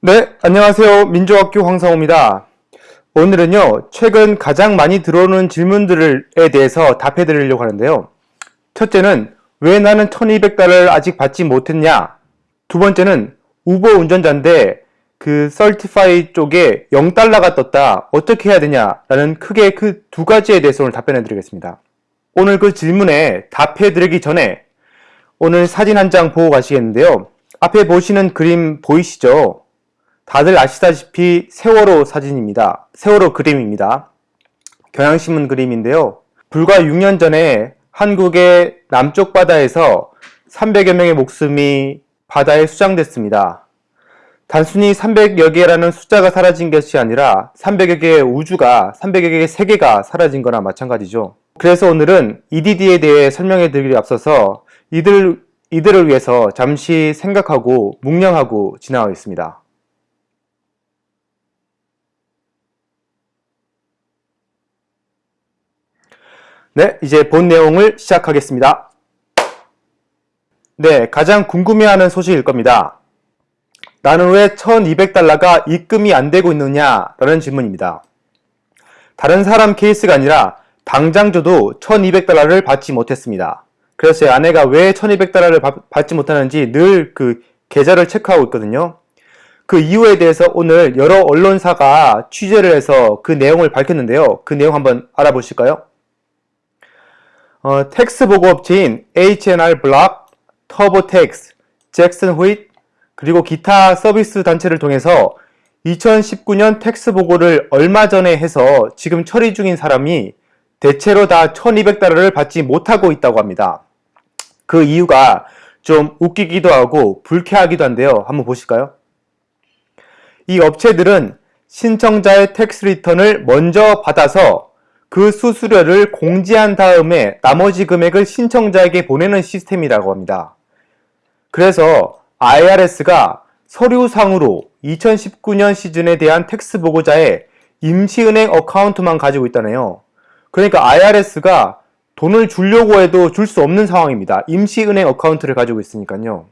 네, 안녕하세요. 민족학교 황성호입니다. 오늘은요, 최근 가장 많이 들어오는 질문들에 대해서 답해 드리려고 하는데요. 첫째는, 왜 나는 1200달러를 아직 받지 못했냐? 두 번째는, 우버 운전자인데, 그, 썰티파이 쪽에 0달러가 떴다. 어떻게 해야 되냐? 라는 크게 그 두 가지에 대해서 오늘 답변해 드리겠습니다. 오늘 그 질문에 답해 드리기 전에, 오늘 사진 한 장 보고 가시겠는데요. 앞에 보시는 그림 보이시죠? 다들 아시다시피 세월호 사진입니다. 세월호 그림입니다. 경향신문 그림인데요. 불과 6년 전에 한국의 남쪽 바다에서 300여 명의 목숨이 바다에 수장됐습니다. 단순히 300여 개라는 숫자가 사라진 것이 아니라 300여 개의 우주가 300여 개의 세계가 사라진 거나 마찬가지죠. 그래서 오늘은 EDD에 대해 설명해 드리기 앞서서 이들, 이들을 위해서 잠시 생각하고 묵념하고 지나가겠습니다. 네, 이제 본 내용을 시작하겠습니다. 네, 가장 궁금해하는 소식일 겁니다. 나는 왜 1200달러가 입금이 안 되고 있느냐? 라는 질문입니다. 다른 사람 케이스가 아니라 당장 저도 1200달러를 받지 못했습니다. 그래서 제 아내가 왜 1200달러를 받지 못하는지 늘 그 계좌를 체크하고 있거든요. 그 이유에 대해서 오늘 여러 언론사가 취재를 해서 그 내용을 밝혔는데요. 그 내용 한번 알아보실까요? 어, tax 보고 업체인 H&R Block, TurboTax, Jackson Hewitt, 그리고 기타 서비스 단체를 통해서 2019년 tax 보고를 얼마 전에 해서 지금 처리 중인 사람이 대체로 다 1200달러를 받지 못하고 있다고 합니다. 그 이유가 좀 웃기기도 하고 불쾌하기도 한데요. 한번 보실까요? 이 업체들은 신청자의 tax return을 먼저 받아서 그 수수료를 공지한 다음에 나머지 금액을 신청자에게 보내는 시스템이라고 합니다. 그래서 IRS가 서류상으로 2019년 시즌에 대한 tax 보고자의 임시은행 account만 가지고 있다네요. 그러니까 IRS가 돈을 주려고 해도 줄 수 없는 상황입니다. 임시은행 account를 가지고 있으니까요.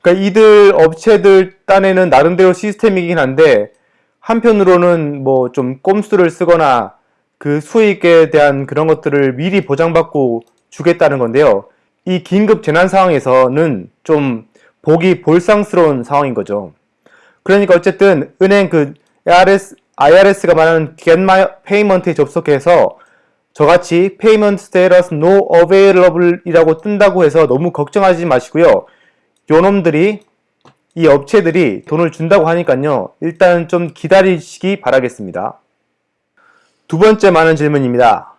그러니까 이들 업체들 딴에는 나름대로 시스템이긴 한데 한편으로는 뭐 좀 꼼수를 쓰거나 그 수익에 대한 그런 것들을 미리 보장받고 주겠다는 건데요. 이 긴급 재난 상황에서는 좀 보기 볼상스러운 상황인 거죠. 그러니까 어쨌든 은행 그 ARS, IRS가 말하는 Get My Payment에 접속해서 저같이 Payment Status No Available 이라고 뜬다고 해서 너무 걱정하지 마시고요. 요놈들이 이 업체들이 돈을 준다고 하니까요. 일단 좀 기다리시기 바라겠습니다. 두 번째 많은 질문입니다.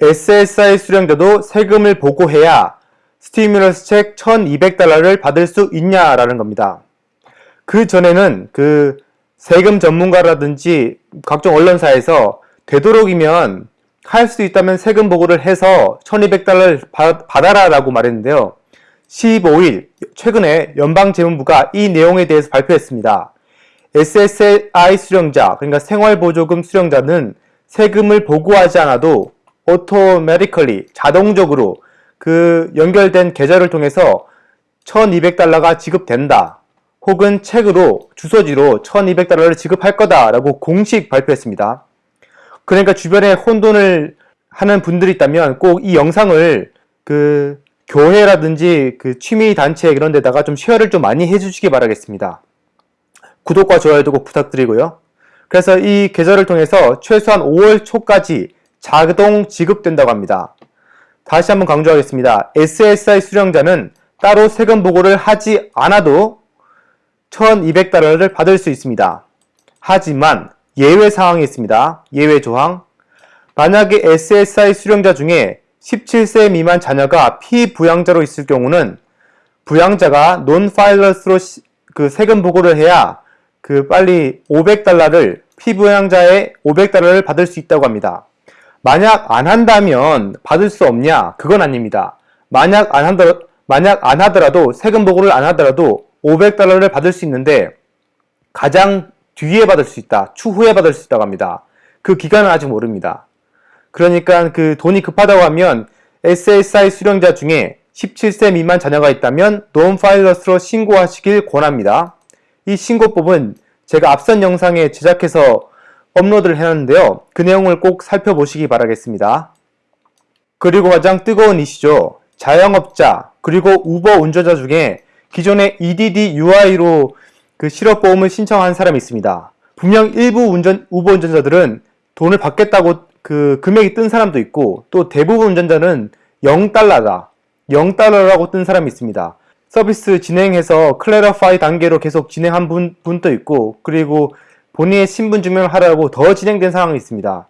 SSI 수령자도 세금을 보고해야 스티뮬러스 책 1200달러를 받을 수 있냐라는 겁니다. 그 전에는 그 세금 전문가라든지 각종 언론사에서 되도록이면 할 수 있다면 세금 보고를 해서 1200달러를 받아라 라고 말했는데요. 15일 최근에 연방재무부가 이 내용에 대해서 발표했습니다. SSI 수령자 그러니까 생활보조금 수령자는 세금을 보고하지 않아도 automatically 자동적으로 그 연결된 계좌를 통해서 1200달러가 지급된다. 혹은 책으로 주소지로 1200달러를 지급할 거다라고 공식 발표했습니다. 그러니까 주변에 혼돈을 하는 분들이 있다면 꼭 이 영상을 그 교회라든지 그 취미 단체 이런 데다가 좀 쉐어를 좀 많이 해주시기 바라겠습니다. 구독과 좋아요도 꼭 부탁드리고요. 그래서 이 계좌를 통해서 최소한 5월 초까지 자동 지급된다고 합니다. 다시 한번 강조하겠습니다. SSI 수령자는 따로 세금 보고를 하지 않아도 1200달러를 받을 수 있습니다. 하지만 예외 사항이 있습니다. 예외 조항. 만약에 SSI 수령자 중에 17세 미만 자녀가 피부양자로 있을 경우는 부양자가 논파일러스로 그 세금 보고를 해야 그 빨리 500달러를 피부양자의 500달러를 받을 수 있다고 합니다. 만약 안 한다면 받을 수 없냐? 그건 아닙니다. 만약 안 한다, 만약 안 하더라도 세금 보고를 안 하더라도 500달러를 받을 수 있는데 가장 뒤에 받을 수 있다. 추후에 받을 수 있다고 합니다. 그 기간은 아직 모릅니다. 그러니까 그 돈이 급하다고 하면 SSI 수령자 중에 17세 미만 자녀가 있다면 논파일러스로 신고하시길 권합니다. 이 신고법은 제가 앞선 영상에 제작해서 업로드를 해놨는데요. 그 내용을 꼭 살펴보시기 바라겠습니다. 그리고 가장 뜨거운 이슈죠. 자영업자 그리고 우버 운전자 중에 기존의 EDD UI로 그 실업보험을 신청한 사람이 있습니다. 분명 일부 운전, 우버 운전자들은 돈을 받겠다고 그 금액이 뜬 사람도 있고 또 대부분 운전자는 0달러다. 0달러라고 뜬 사람이 있습니다. 서비스 진행해서 클래러파이 단계로 계속 진행한 분, 분도 있고 그리고 본인의 신분증명을 하라고 더 진행된 상황이 있습니다.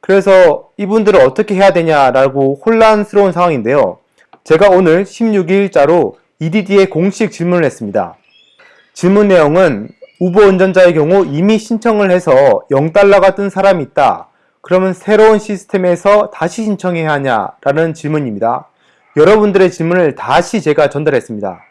그래서 이분들을 어떻게 해야 되냐라고 혼란스러운 상황인데요. 제가 오늘 16일자로 EDD에 공식 질문을 했습니다. 질문 내용은 우버 운전자의 경우 이미 신청을 해서 0달러가 뜬 사람이 있다. 그러면 새로운 시스템에서 다시 신청해야 하냐라는 질문입니다. 여러분들의 질문을 다시 제가 전달했습니다.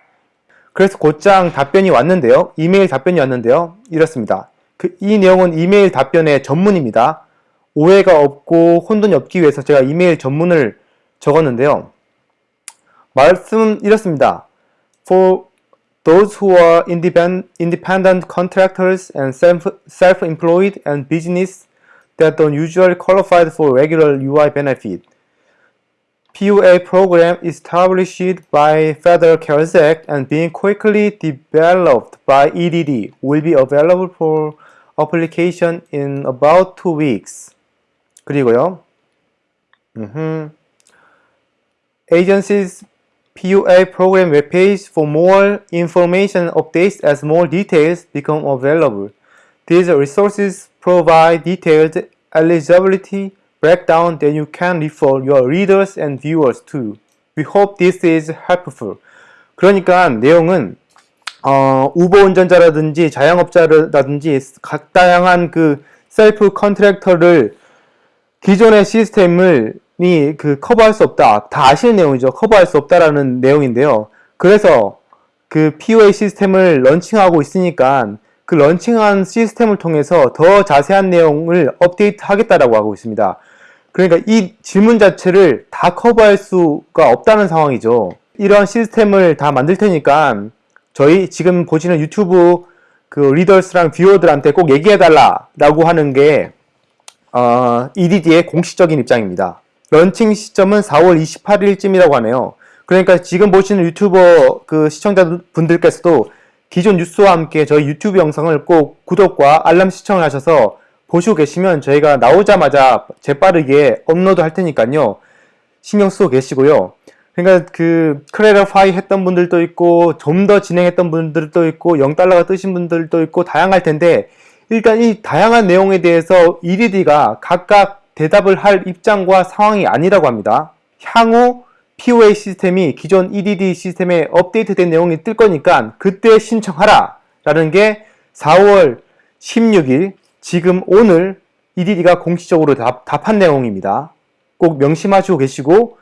그래서 곧장 답변이 왔는데요. 이메일 답변이 왔는데요. 이렇습니다. 그, 이 내용은 이메일 답변의 전문입니다. 오해가 없고 혼돈이 없기 위해서 제가 이메일 전문을 적었는데요. 말씀 이렇습니다. For those who are independent contractors and self-employed and business that don't usually qualify for regular UI benefit, PUA program established by Federal CARES Act and being quickly developed by EDD will be available for application in about two weeks. 그리고요. 음흠. Agencies PUA program webpage for more information updates as more details become available. These resources provide detailed eligibility breakdown that you can refer your readers and viewers to. We hope this is helpful. 그러니까 내용은 어, 우버 운전자라든지 자영업자라든지 각 다양한 그 self contractor를 기존의 시스템을 그 커버할 수 없다. 다 아시는 내용이죠. 커버할 수 없다라는 내용인데요. 그래서 그 PUA 시스템을 launching하고 있으니까 그 launching한 시스템을 통해서 더 자세한 내용을 업데이트 하겠다라고 하고 있습니다. 그러니까 이 질문 자체를 다 커버할 수가 없다는 상황이죠. 이러한 시스템을 다 만들 테니까 저희 지금 보시는 유튜브 그 readers랑 viewer들한테 꼭 얘기해달라 라고 하는 게 어, EDD의 공식적인 입장입니다. 런칭 시점은 4월 28일쯤이라고 하네요. 그러니까 지금 보시는 유튜버 그 시청자분들께서도 기존 뉴스와 함께 저희 유튜브 영상을 꼭 구독과 알람 시청을 하셔서 보시고 계시면 저희가 나오자마자 재빠르게 업로드 할 테니까요. 신경 쓰고 계시고요. 그러니까 그 클래리파이 했던 분들도 있고 좀 더 진행했던 분들도 있고 0달러가 뜨신 분들도 있고 다양할 텐데 일단 이 다양한 내용에 대해서 EDD가 각각 대답을 할 입장과 상황이 아니라고 합니다. 향후 POA 시스템이 기존 EDD 시스템에 업데이트된 내용이 뜰 거니까 그때 신청하라 라는 게 4월 16일 지금 오늘 EDD가 공식적으로 답, 답한 내용입니다. 꼭 명심하시고 계시고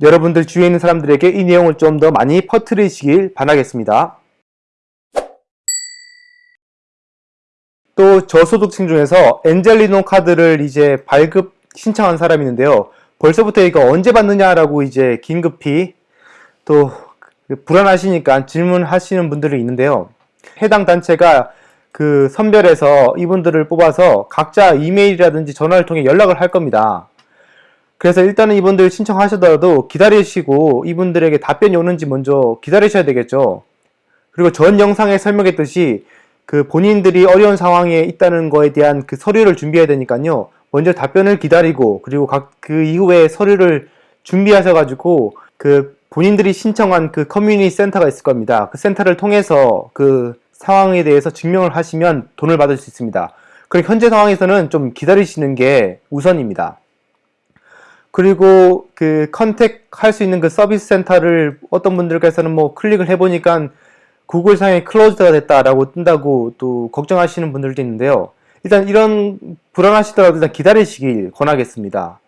여러분들 주위에 있는 사람들에게 이 내용을 좀 더 많이 퍼뜨리시길 바라겠습니다. 또 저소득층 중에서 엔젤리노 카드를 이제 발급 신청한 사람이 있는데요. 벌써부터 이거 언제 받느냐라고 이제 긴급히 또 불안하시니까 질문하시는 분들이 있는데요. 해당 단체가 그 선별해서 이분들을 뽑아서 각자 이메일이라든지 전화를 통해 연락을 할 겁니다. 그래서 일단은 이분들 신청하시더라도 기다리시고 이분들에게 답변이 오는지 먼저 기다리셔야 되겠죠. 그리고 전 영상에 설명했듯이 그 본인들이 어려운 상황에 있다는 거에 대한 그 서류를 준비해야 되니까요. 먼저 답변을 기다리고 그리고 각 그 이후에 서류를 준비하셔 가지고 그 본인들이 신청한 그 커뮤니티 센터가 있을 겁니다. 그 센터를 통해서 그 상황에 대해서 증명을 하시면 돈을 받을 수 있습니다. 그리고 현재 상황에서는 좀 기다리시는 게 우선입니다. 그리고 그 contact 할 수 있는 그 서비스 센터를 어떤 분들께서는 뭐 클릭을 해보니까 구글상에 close가 됐다라고 뜬다고 또 걱정하시는 분들도 있는데요. 일단 이런 불안하시더라도 일단 기다리시길 권하겠습니다.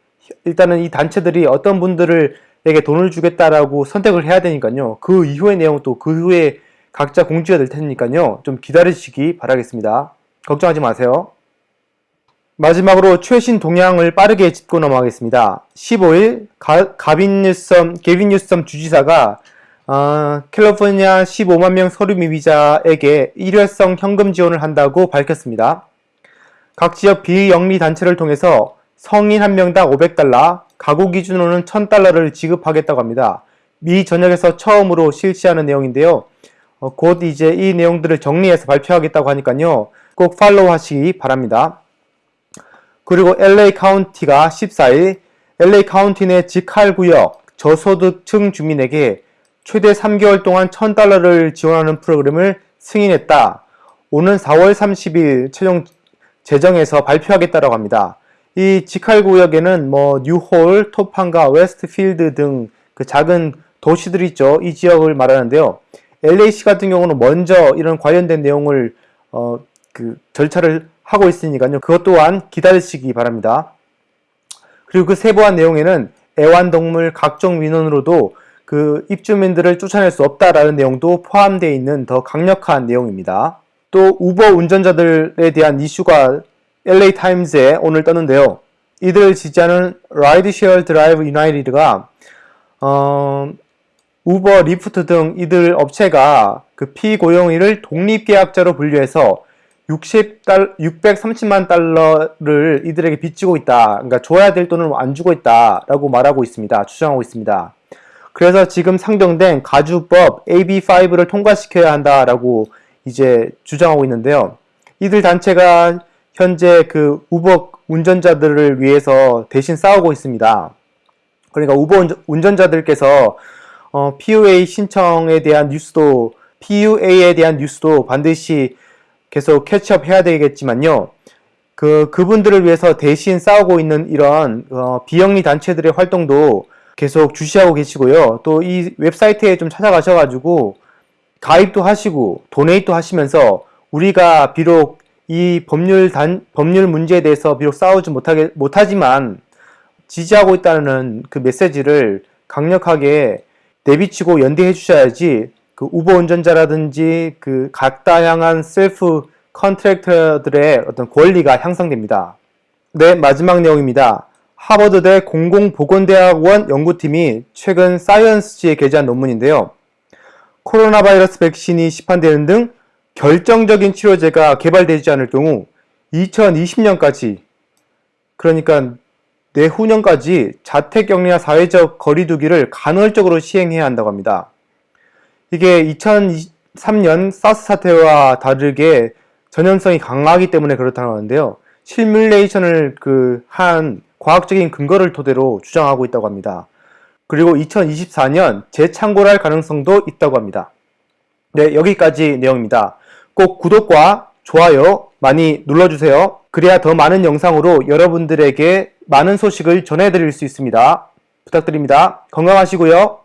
일단은 이 단체들이 어떤 분들에게 돈을 주겠다라고 선택을 해야 되니까요. 그 이후의 내용 또 그 후에 각자 공지가 될 테니까요. 좀 기다리시기 바라겠습니다. 걱정하지 마세요. 마지막으로 최신 동향을 빠르게 짚고 넘어가겠습니다. 15일 가, 빈 뉴섬, 게빈 뉴섬 주지사가 어, 캘리포니아 15만 명 서류 미비자에게 일회성 현금 지원을 한다고 밝혔습니다. 각 지역 비영리 단체를 통해서 성인 한 명당 500달러, 가구 기준으로는 1000달러를 지급하겠다고 합니다. 미 전역에서 처음으로 실시하는 내용인데요. 어, 곧 이제 이 내용들을 정리해서 발표하겠다고 하니까요. 꼭 follow 하시기 바랍니다. 그리고 LA 카운티가 14일 LA 카운티 내 직할 구역 저소득층 주민에게 최대 3개월 동안 1000달러를 지원하는 프로그램을 승인했다. 오는 4월 30일 최종 재정에서 발표하겠다고 합니다. 이 직할 구역에는 뭐 뉴홀, Topanga 웨스트필드 등 그 작은 도시들이 있죠. 이 지역을 말하는데요. LAC 같은 경우는 먼저 이런 관련된 내용을 어, 그 절차를 하고 있으니까요. 그것 또한 기다리시기 바랍니다. 그리고 그 세부한 내용에는 애완동물 각종 민원으로도 그 입주민들을 쫓아낼 수 없다라는 내용도 포함되어 있는 더 강력한 내용입니다. 또 우버 운전자들에 대한 이슈가 LA 타임즈에 오늘 떴는데요. 이들을 지지하는 Rideshare Drivers United가 어, 우버, 리프트 등 이들 업체가 그 피고용인을 독립계약자로 분류해서 60달, 630만 달러를 이들에게 빚지고 있다. 그러니까 줘야 될 돈을 안 주고 있다 라고 말하고 있습니다. 주장하고 있습니다. 그래서 지금 상정된 가주법 AB5를 통과시켜야 한다라고 이제 주장하고 있는데요. 이들 단체가 현재 그 우버 운전자들을 위해서 대신 싸우고 있습니다. 그러니까 우버 운전자들께서 어, PUA 신청에 대한 뉴스도 PUA에 대한 뉴스도 반드시 계속 catch up 해야 되겠지만요. 그 그분들을 위해서 대신 싸우고 있는 이런 어, 비영리 단체들의 활동도 계속 주시하고 계시고요. 또 이 웹사이트에 좀 찾아가셔가지고 가입도 하시고 도네이트도 하시면서 우리가 비록 이 법률 단 법률 문제에 대해서 비록 싸우지 못하게 못하지만 지지하고 있다는 그 메시지를 강력하게 내비치고 연대해 주셔야지 그 우버 운전자라든지 그 각다 향한 셀프 컨트랙터들의 어떤 권리가 향상됩니다. 네, 마지막 내용입니다. 하버드대 공공보건대학원 연구팀이 최근 사이언스지에 게재한 논문인데요. 코로나 바이러스 백신이 시판되는 등 결정적인 치료제가 개발되지 않을 경우 2020년까지 그러니까 내후년까지 자택격리와 사회적 거리두기를 간헐적으로 시행해야 한다고 합니다. 이게 2003년 사스 사태와 다르게 전염성이 강하기 때문에 그렇다고 하는데요. 실뮬레이션을 그 한 과학적인 근거를 토대로 주장하고 있다고 합니다. 그리고 2024년 재창고할 가능성도 있다고 합니다. 네, 여기까지 내용입니다. 꼭 구독과 좋아요 많이 눌러주세요. 그래야 더 많은 영상으로 여러분들에게 많은 소식을 전해드릴 수 있습니다. 부탁드립니다. 건강하시고요.